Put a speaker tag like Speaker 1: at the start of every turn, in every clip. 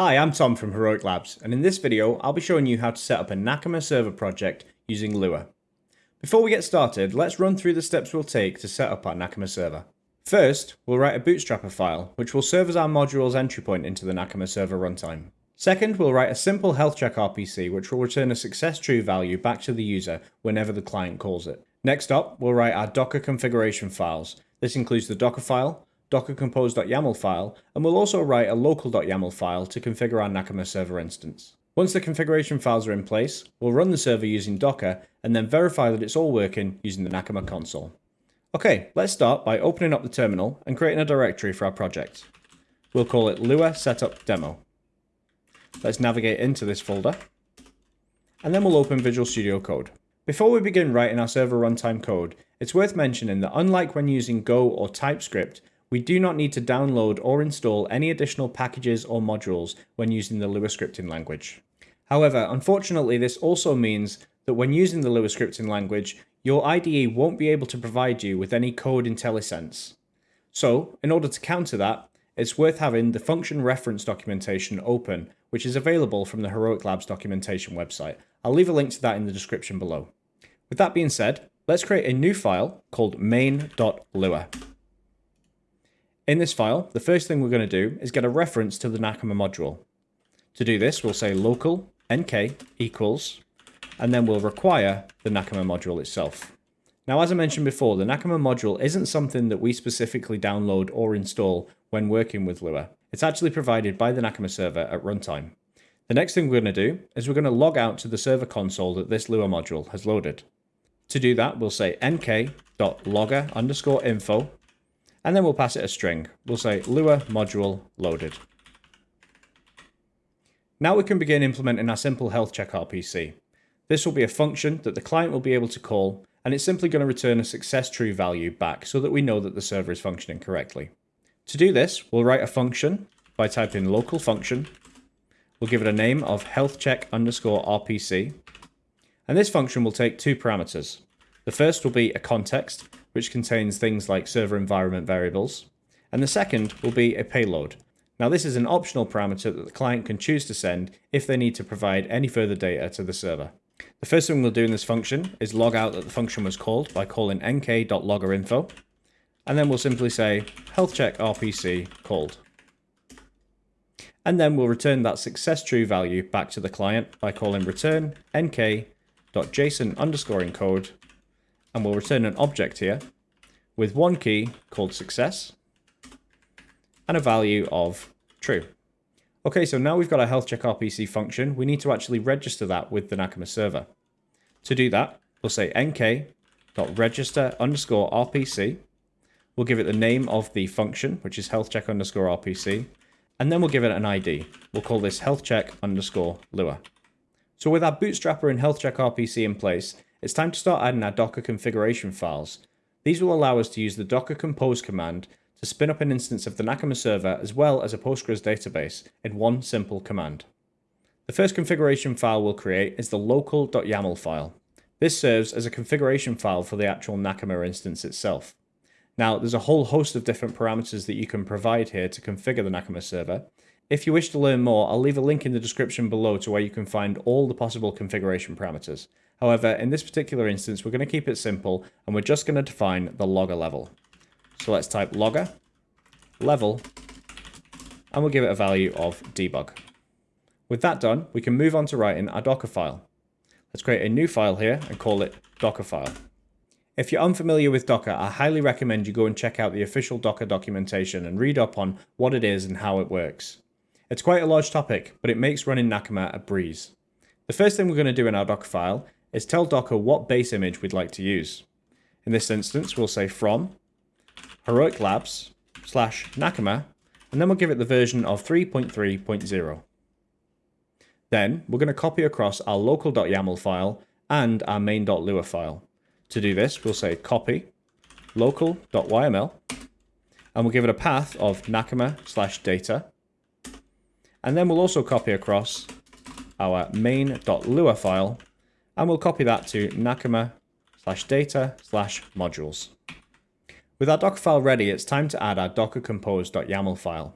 Speaker 1: Hi, I'm Tom from Heroic Labs, and in this video, I'll be showing you how to set up a Nakama server project using Lua. Before we get started, let's run through the steps we'll take to set up our Nakama server. First, we'll write a bootstrapper file, which will serve as our module's entry point into the Nakama server runtime. Second, we'll write a simple health check RPC, which will return a success true value back to the user whenever the client calls it. Next up, we'll write our Docker configuration files. This includes the Docker file, docker compose.yaml file, and we'll also write a local.yaml file to configure our Nakama server instance. Once the configuration files are in place, we'll run the server using Docker and then verify that it's all working using the Nakama console. Okay, let's start by opening up the terminal and creating a directory for our project. We'll call it Lua Setup Demo. Let's navigate into this folder, and then we'll open Visual Studio Code. Before we begin writing our server runtime code, it's worth mentioning that unlike when using Go or TypeScript, we do not need to download or install any additional packages or modules when using the Lua scripting language. However, unfortunately, this also means that when using the Lua scripting language, your IDE won't be able to provide you with any code IntelliSense. So, in order to counter that, it's worth having the function reference documentation open, which is available from the Heroic Labs documentation website. I'll leave a link to that in the description below. With that being said, let's create a new file called main.lua. In this file, the first thing we're going to do is get a reference to the Nakama module. To do this, we'll say local nk equals, and then we'll require the Nakama module itself. Now, as I mentioned before, the Nakama module isn't something that we specifically download or install when working with Lua. It's actually provided by the Nakama server at runtime. The next thing we're going to do is we're going to log out to the server console that this Lua module has loaded. To do that, we'll say nk.logger underscore info and then we'll pass it a string. We'll say Lua module loaded. Now we can begin implementing our simple health check RPC. This will be a function that the client will be able to call, and it's simply going to return a success true value back so that we know that the server is functioning correctly. To do this, we'll write a function by typing local function. We'll give it a name of health check underscore RPC. And this function will take two parameters. The first will be a context, which contains things like server environment variables. And the second will be a payload. Now this is an optional parameter that the client can choose to send if they need to provide any further data to the server. The first thing we'll do in this function is log out that the function was called by calling nk.loggerinfo. And then we'll simply say health check RPC called. And then we'll return that success true value back to the client by calling return nk.json underscore encode and we'll return an object here with one key called success and a value of true. Okay, so now we've got our health check RPC function. We need to actually register that with the Nakama server. To do that, we'll say nk.register underscore RPC. We'll give it the name of the function, which is health check underscore RPC. And then we'll give it an ID. We'll call this health check underscore Lua. So with our bootstrapper and health check RPC in place, it's time to start adding our Docker configuration files. These will allow us to use the docker compose command to spin up an instance of the Nakama server as well as a Postgres database in one simple command. The first configuration file we'll create is the local.yaml file. This serves as a configuration file for the actual Nakama instance itself. Now, there's a whole host of different parameters that you can provide here to configure the Nakama server. If you wish to learn more, I'll leave a link in the description below to where you can find all the possible configuration parameters. However, in this particular instance, we're going to keep it simple and we're just going to define the logger level. So let's type logger level and we'll give it a value of debug. With that done, we can move on to writing our Docker file. Let's create a new file here and call it Docker file. If you're unfamiliar with Docker, I highly recommend you go and check out the official Docker documentation and read up on what it is and how it works. It's quite a large topic, but it makes running Nakama a breeze. The first thing we're going to do in our Docker file is tell Docker what base image we'd like to use. In this instance, we'll say from heroic labs slash nakama, and then we'll give it the version of 3.3.0. Then we're going to copy across our local.yaml file and our main.lua file. To do this, we'll say copy local.yml, and we'll give it a path of nakama slash data. And then we'll also copy across our main.lua file and we'll copy that to nakama slash data slash modules. With our Docker file ready, it's time to add our docker compose.yaml file.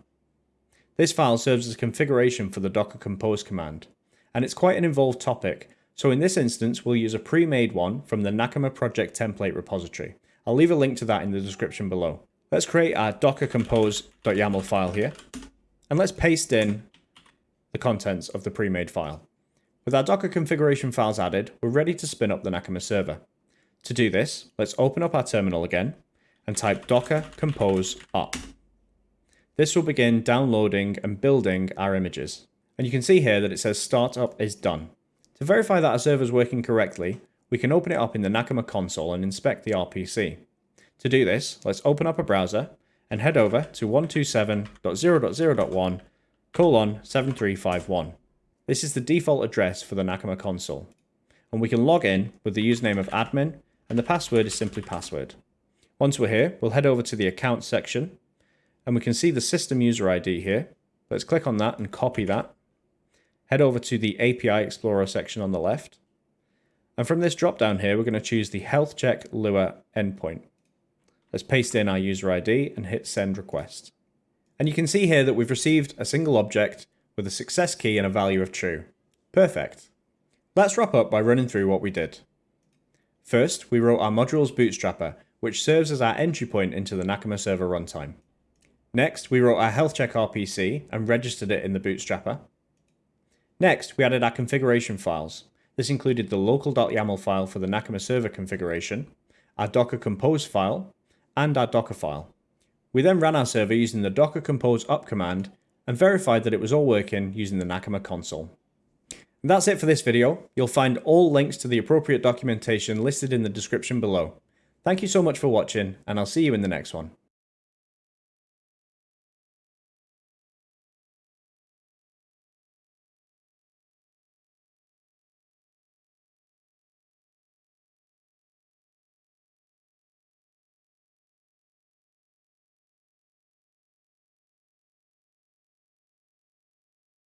Speaker 1: This file serves as a configuration for the docker compose command, and it's quite an involved topic, so in this instance we'll use a pre-made one from the Nakama project template repository. I'll leave a link to that in the description below. Let's create our docker compose.yaml file here, and let's paste in the contents of the pre-made file. With our Docker configuration files added, we're ready to spin up the Nakama server. To do this, let's open up our terminal again and type docker compose up. This will begin downloading and building our images. And you can see here that it says startup is done. To verify that our server is working correctly, we can open it up in the Nakama console and inspect the RPC. To do this, let's open up a browser and head over to 127.0.0.1 colon 7351. This is the default address for the Nakama console. And we can log in with the username of admin and the password is simply password. Once we're here, we'll head over to the account section and we can see the system user ID here. Let's click on that and copy that. Head over to the API Explorer section on the left. And from this drop down here, we're going to choose the health check Lua endpoint. Let's paste in our user ID and hit send request. And you can see here that we've received a single object with a success key and a value of true. Perfect. Let's wrap up by running through what we did. First, we wrote our modules bootstrapper, which serves as our entry point into the Nakama server runtime. Next, we wrote our health check RPC and registered it in the bootstrapper. Next, we added our configuration files. This included the local.yaml file for the Nakama server configuration, our docker compose file, and our docker file. We then ran our server using the docker compose up command and verified that it was all working using the Nakama console. And that's it for this video. You'll find all links to the appropriate documentation listed in the description below. Thank you so much for watching, and I'll see you in the next one.